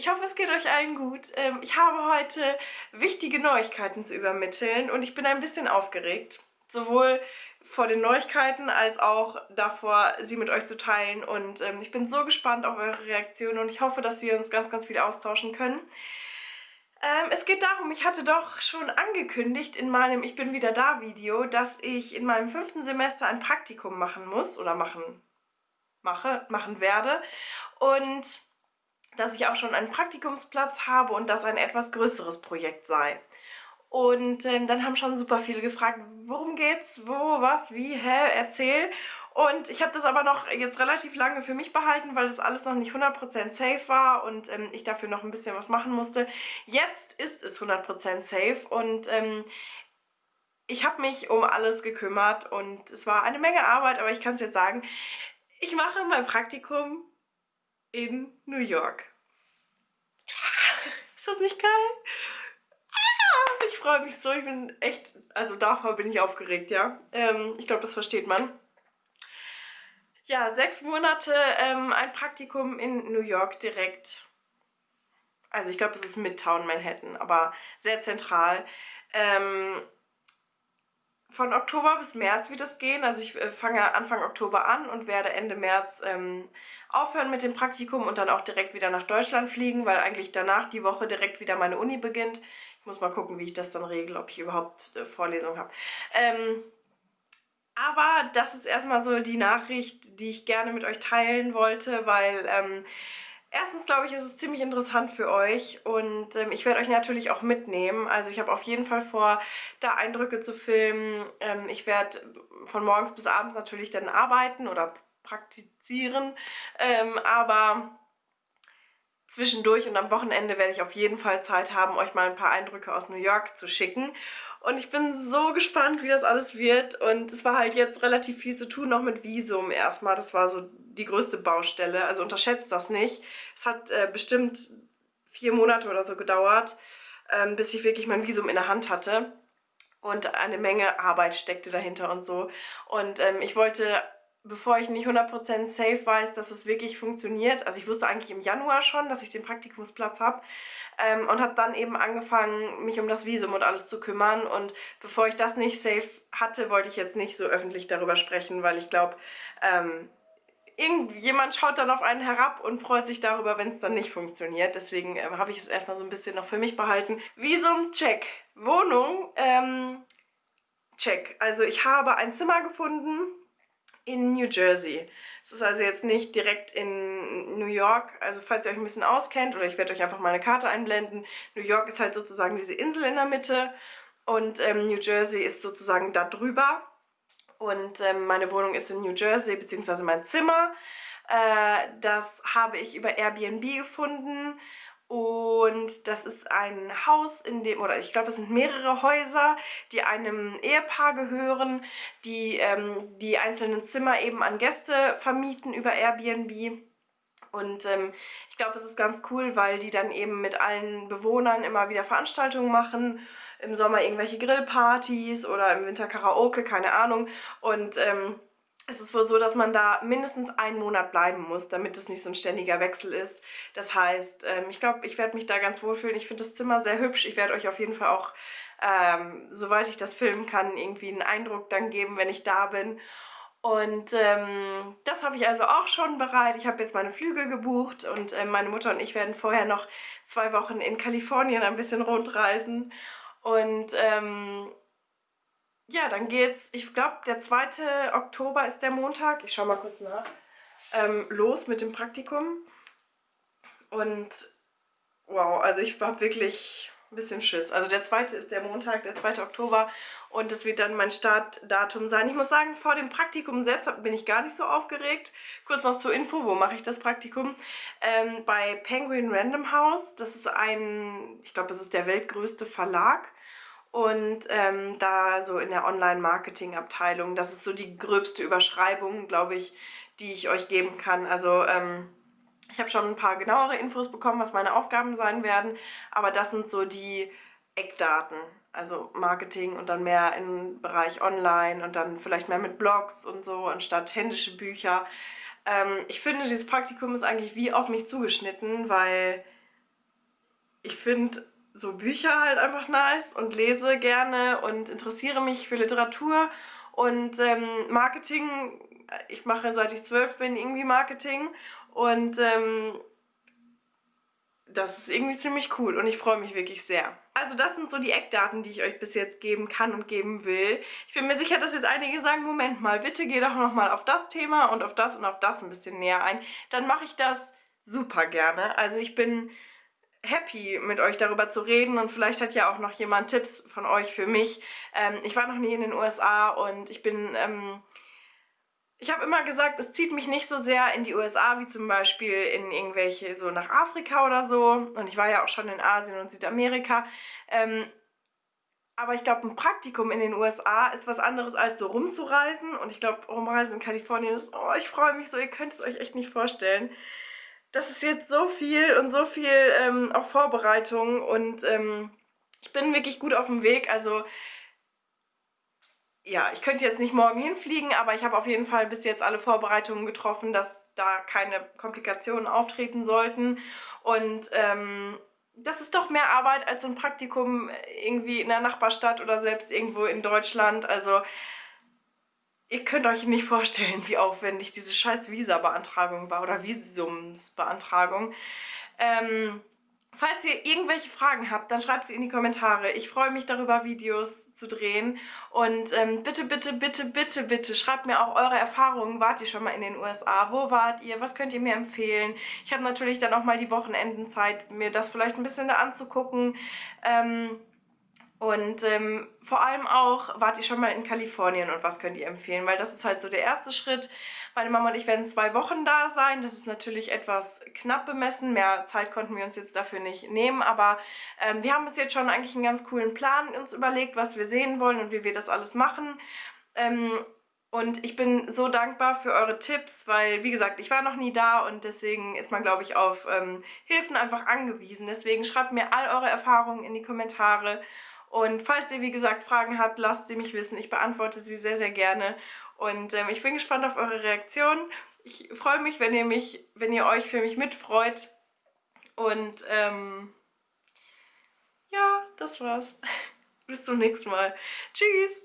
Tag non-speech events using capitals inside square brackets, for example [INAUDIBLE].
Ich hoffe, es geht euch allen gut. Ähm, ich habe heute wichtige Neuigkeiten zu übermitteln und ich bin ein bisschen aufgeregt. Sowohl vor den Neuigkeiten als auch davor, sie mit euch zu teilen. Und ähm, ich bin so gespannt auf eure Reaktionen und ich hoffe, dass wir uns ganz, ganz viel austauschen können. Ähm, es geht darum, ich hatte doch schon angekündigt in meinem Ich bin wieder da Video, dass ich in meinem fünften Semester ein Praktikum machen muss oder machen mache, machen werde. Und dass ich auch schon einen Praktikumsplatz habe und das ein etwas größeres Projekt sei. Und ähm, dann haben schon super viele gefragt, worum geht's, wo, was, wie, hä, erzähl. Und ich habe das aber noch jetzt relativ lange für mich behalten, weil das alles noch nicht 100% safe war und ähm, ich dafür noch ein bisschen was machen musste. Jetzt ist es 100% safe und ähm, ich habe mich um alles gekümmert und es war eine Menge Arbeit, aber ich kann es jetzt sagen, ich mache mein Praktikum in New York. [LAUGHS] Ist das nicht geil? Ah, ich freue mich so, ich bin echt, also davor bin ich aufgeregt, ja. Ähm, ich glaube, das versteht man. Ja, sechs Monate ähm, ein Praktikum in New York direkt. Also ich glaube, es ist Midtown Manhattan, aber sehr zentral. Ähm, von Oktober bis März wird es gehen. Also ich äh, fange Anfang Oktober an und werde Ende März ähm, aufhören mit dem Praktikum und dann auch direkt wieder nach Deutschland fliegen, weil eigentlich danach die Woche direkt wieder meine Uni beginnt. Ich muss mal gucken, wie ich das dann regle, ob ich überhaupt äh, Vorlesungen habe. Ähm, aber das ist erstmal so die Nachricht, die ich gerne mit euch teilen wollte, weil ähm, Erstens glaube ich, ist es ziemlich interessant für euch und ähm, ich werde euch natürlich auch mitnehmen. Also ich habe auf jeden Fall vor, da Eindrücke zu filmen. Ähm, ich werde von morgens bis abends natürlich dann arbeiten oder praktizieren, ähm, aber zwischendurch und am Wochenende werde ich auf jeden Fall Zeit haben, euch mal ein paar Eindrücke aus New York zu schicken. Und ich bin so gespannt, wie das alles wird. Und es war halt jetzt relativ viel zu tun, noch mit Visum erstmal. Das war so die größte Baustelle. Also unterschätzt das nicht. Es hat äh, bestimmt vier Monate oder so gedauert, ähm, bis ich wirklich mein Visum in der Hand hatte. Und eine Menge Arbeit steckte dahinter und so. Und ähm, ich wollte bevor ich nicht 100% safe weiß, dass es wirklich funktioniert. Also ich wusste eigentlich im Januar schon, dass ich den Praktikumsplatz habe ähm, und habe dann eben angefangen, mich um das Visum und alles zu kümmern. Und bevor ich das nicht safe hatte, wollte ich jetzt nicht so öffentlich darüber sprechen, weil ich glaube, ähm, irgendjemand schaut dann auf einen herab und freut sich darüber, wenn es dann nicht funktioniert. Deswegen ähm, habe ich es erstmal so ein bisschen noch für mich behalten. Visum, check. Wohnung, ähm, check. Also ich habe ein Zimmer gefunden, in New Jersey. Es ist also jetzt nicht direkt in New York, also falls ihr euch ein bisschen auskennt oder ich werde euch einfach mal eine Karte einblenden. New York ist halt sozusagen diese Insel in der Mitte und ähm, New Jersey ist sozusagen da drüber. Und ähm, meine Wohnung ist in New Jersey, beziehungsweise mein Zimmer. Äh, das habe ich über Airbnb gefunden und das ist ein Haus, in dem, oder ich glaube, es sind mehrere Häuser, die einem Ehepaar gehören, die ähm, die einzelnen Zimmer eben an Gäste vermieten über Airbnb. Und ähm, ich glaube, es ist ganz cool, weil die dann eben mit allen Bewohnern immer wieder Veranstaltungen machen. Im Sommer irgendwelche Grillpartys oder im Winter Karaoke, keine Ahnung. Und ähm, es ist wohl so, dass man da mindestens einen Monat bleiben muss, damit es nicht so ein ständiger Wechsel ist. Das heißt, ähm, ich glaube, ich werde mich da ganz wohlfühlen. Ich finde das Zimmer sehr hübsch. Ich werde euch auf jeden Fall auch, ähm, soweit ich das filmen kann, irgendwie einen Eindruck dann geben, wenn ich da bin. Und ähm, das habe ich also auch schon bereit. Ich habe jetzt meine Flüge gebucht und äh, meine Mutter und ich werden vorher noch zwei Wochen in Kalifornien ein bisschen rundreisen. Und ähm, ja, dann geht's, ich glaube, der 2. Oktober ist der Montag, ich schaue mal kurz nach, ähm, los mit dem Praktikum. Und wow, also ich habe wirklich ein bisschen Schiss. Also der 2. ist der Montag, der 2. Oktober und das wird dann mein Startdatum sein. Ich muss sagen, vor dem Praktikum selbst bin ich gar nicht so aufgeregt. Kurz noch zur Info, wo mache ich das Praktikum? Ähm, bei Penguin Random House, das ist ein, ich glaube, das ist der weltgrößte Verlag und ähm, da so in der Online-Marketing-Abteilung. Das ist so die gröbste Überschreibung, glaube ich, die ich euch geben kann. Also ähm, ich habe schon ein paar genauere Infos bekommen, was meine Aufgaben sein werden, aber das sind so die Eckdaten. Also Marketing und dann mehr im Bereich Online und dann vielleicht mehr mit Blogs und so, anstatt händische Bücher. Ähm, ich finde, dieses Praktikum ist eigentlich wie auf mich zugeschnitten, weil ich finde so Bücher halt einfach nice und lese gerne und interessiere mich für Literatur und ähm, Marketing. Ich mache seit ich zwölf bin irgendwie Marketing und ähm, das ist irgendwie ziemlich cool und ich freue mich wirklich sehr. Also das sind so die Eckdaten, die ich euch bis jetzt geben kann und geben will. Ich bin mir sicher, dass jetzt einige sagen, Moment mal, bitte geh doch nochmal auf das Thema und auf das und auf das ein bisschen näher ein. Dann mache ich das super gerne. Also ich bin happy, mit euch darüber zu reden und vielleicht hat ja auch noch jemand Tipps von euch für mich. Ähm, ich war noch nie in den USA und ich bin... Ähm, ich habe immer gesagt, es zieht mich nicht so sehr in die USA wie zum Beispiel in irgendwelche, so nach Afrika oder so. Und ich war ja auch schon in Asien und Südamerika. Ähm, aber ich glaube, ein Praktikum in den USA ist was anderes als so rumzureisen. Und ich glaube, rumreisen in Kalifornien ist, oh, ich freue mich so, ihr könnt es euch echt nicht vorstellen. Das ist jetzt so viel und so viel ähm, auch Vorbereitung und ähm, ich bin wirklich gut auf dem Weg. Also ja, ich könnte jetzt nicht morgen hinfliegen, aber ich habe auf jeden Fall bis jetzt alle Vorbereitungen getroffen, dass da keine Komplikationen auftreten sollten. Und ähm, das ist doch mehr Arbeit als so ein Praktikum irgendwie in der Nachbarstadt oder selbst irgendwo in Deutschland. Also ihr könnt euch nicht vorstellen, wie aufwendig diese scheiß Visa-Beantragung war oder Visumsbeantragung. Ähm, Falls ihr irgendwelche Fragen habt, dann schreibt sie in die Kommentare. Ich freue mich darüber, Videos zu drehen. Und ähm, bitte, bitte, bitte, bitte, bitte schreibt mir auch eure Erfahrungen. Wart ihr schon mal in den USA? Wo wart ihr? Was könnt ihr mir empfehlen? Ich habe natürlich dann auch mal die Wochenendenzeit, mir das vielleicht ein bisschen da anzugucken. Ähm, und ähm, vor allem auch, wart ihr schon mal in Kalifornien und was könnt ihr empfehlen? Weil das ist halt so der erste Schritt. Meine Mama und ich werden zwei Wochen da sein. Das ist natürlich etwas knapp bemessen. Mehr Zeit konnten wir uns jetzt dafür nicht nehmen. Aber ähm, wir haben bis jetzt schon eigentlich einen ganz coolen Plan uns überlegt, was wir sehen wollen und wie wir das alles machen. Ähm, und ich bin so dankbar für eure Tipps, weil, wie gesagt, ich war noch nie da und deswegen ist man, glaube ich, auf ähm, Hilfen einfach angewiesen. Deswegen schreibt mir all eure Erfahrungen in die Kommentare und falls ihr, wie gesagt, Fragen habt, lasst sie mich wissen. Ich beantworte sie sehr, sehr gerne. Und ähm, ich bin gespannt auf eure Reaktion. Ich freue mich, wenn ihr mich, wenn ihr euch für mich mitfreut. Und ähm, ja, das war's. [LAUGHS] Bis zum nächsten Mal. Tschüss!